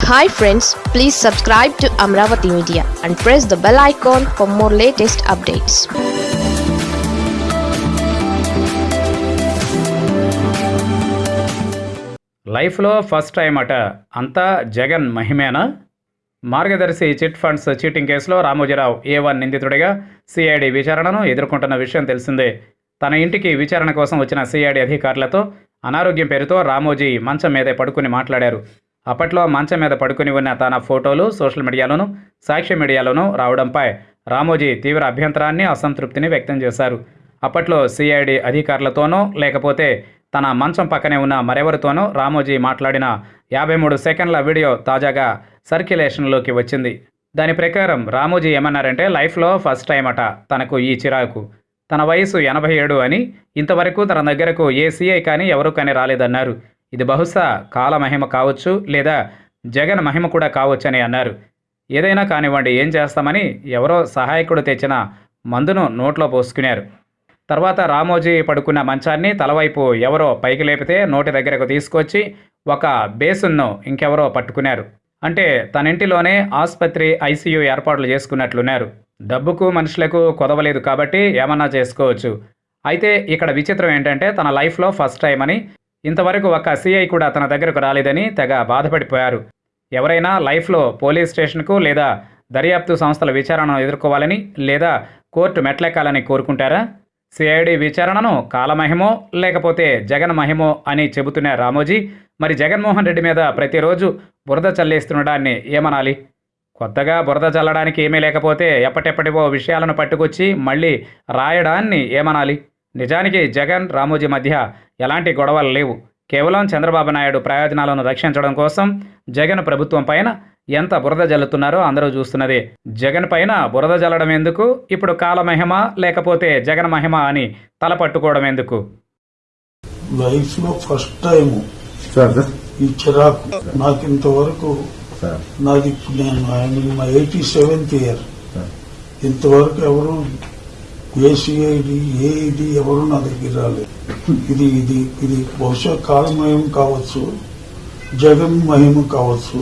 Hi friends please subscribe to Amaravati media and press the bell icon for more latest updates లైఫ్లో first time అట. అంతా జగన్ మహిమేనా? Margadarsi chit funds cheating కేసులో Ramoji Rao A one నిందితుడిగా CID విచారణను ఎదుర్కొంటున్న విషయం తెలిసిందే. తన ఇంటికి విచారణ కోసం వచ్చిన సిఐడి అధికారులతో అనారోగ్యం పేరుతో రామోజీ మంచం మీదే పడుకుని మాట్లాడారు. అప్పట్లో మంచం మీద పడుకుని ఉన్న తన ఫోటోలు సోషల్ మీడియాలోను సాక్ష్య మీడియాలోనూ రావడంపై రామోజీ తీవ్ర అభ్యంతరాన్ని అసంతృప్తిని వ్యక్తం చేశారు. అప్పట్లో సిఐడి అధికారులతోనో లేకపోతే తన మంచం పక్కనే ఉన్న మరెవరితోనో రామోజీ మాట్లాడిన యాభై మూడు సెకండ్ల వీడియో తాజాగా సర్క్యులేషన్లోకి వచ్చింది. దాని ప్రకారం రామోజీ ఏమన్నారంటే లైఫ్లో ఫస్ట్ టైం అట తనకు ఈ చిరాకు. తన వయసు ఎనభై ఏడు అని ఇంతవరకు తన దగ్గరకు ఏ సీఐ కానీ ఎవరు కానీ రాలేదన్నారు. ఇది బహుశా కాల మహిమ కావచ్చు లేదా జగన్ మహిమ కూడా కావచ్చని అన్నారు. ఏదైనా కానివ్వండి ఏం చేస్తామని ఎవరో సహాయకుడు తెచ్చిన మందును నోట్లో పోసుకున్నారు. తర్వాత రామోజీ పడుకున్న మంచాన్ని తలవైపు ఎవరో పైకి లేపితే నోటి దగ్గరకు తీసుకొచ్చి ఒక బేసున్ను ఇంకెవరో పట్టుకున్నారు. అంటే తన ఇంటిలోనే ఆసుపత్రి ఐసీయూ ఏర్పాట్లు చేసుకున్నట్లున్నారు. డబ్బుకు మనుషులకు కొదవలేదు కాబట్టి ఏమన్నా చేసుకోవచ్చు. అయితే ఇక్కడ విచిత్రం ఏంటంటే తన లైఫ్లో ఫస్ట్ టైం అని ఇంతవరకు ఒక సిఐ కూడా తన దగ్గరకు రాలేదని తెగ బాధపడిపోయారు. ఎవరైనా లైఫ్లో పోలీస్ స్టేషన్కు లేదా దర్యాప్తు సంస్థల విచారణను ఎదుర్కోవాలని లేదా కోర్టు మెట్లెక్కాలని కోరుకుంటారా? సిఐడి విచారణను కాలమహిమో లేకపోతే జగన్ మహిమో అని చెబుతున్న రామోజీ మరి జగన్మోహన్ రెడ్డి మీద ప్రతిరోజు బురద చల్లేస్తుండడాన్ని ఏమనాలి? కొత్తగా బురద చల్లడానికి ఏమీ లేకపోతే ఎప్పటెప్పటివో విషయాలను పట్టుకొచ్చి మళ్ళీ రాయడాన్ని ఏమనాలి? నిజానికి జగన్ రామోజీ మధ్య ఎలాంటి గొడవలు లేవు. కేవలం చంద్రబాబు నాయుడు ప్రయోజనాలను రక్షించడం కోసం జగన్ ప్రభుత్వం పైన ఎంత బురద జల్లుతున్నారో అందరూ చూస్తున్నదే. జగన్ పైన బురద జల్లడం ఎందుకు? ఇప్పుడు కాలమహిమ లేకపోతే జగన్ మహిమ అని తల పట్టుకోవడం ఎందుకు? లైఫ్లో ఫస్ట్ టైం సార్ సార్. ఈ చిరాకు నాకు ఇంతవరకు సార్. నాది ఇప్పుడు నేను I'm my eighty seventh year sir. ఇంతవరకు ఎవరు ఏసీఐడి ఏఈడి ఎవరు నా దగ్గర రాలేదు. ఇది ఇది ఇది బహుశా కాలమయం కావచ్చు జగన్ మహిమ కావచ్చు.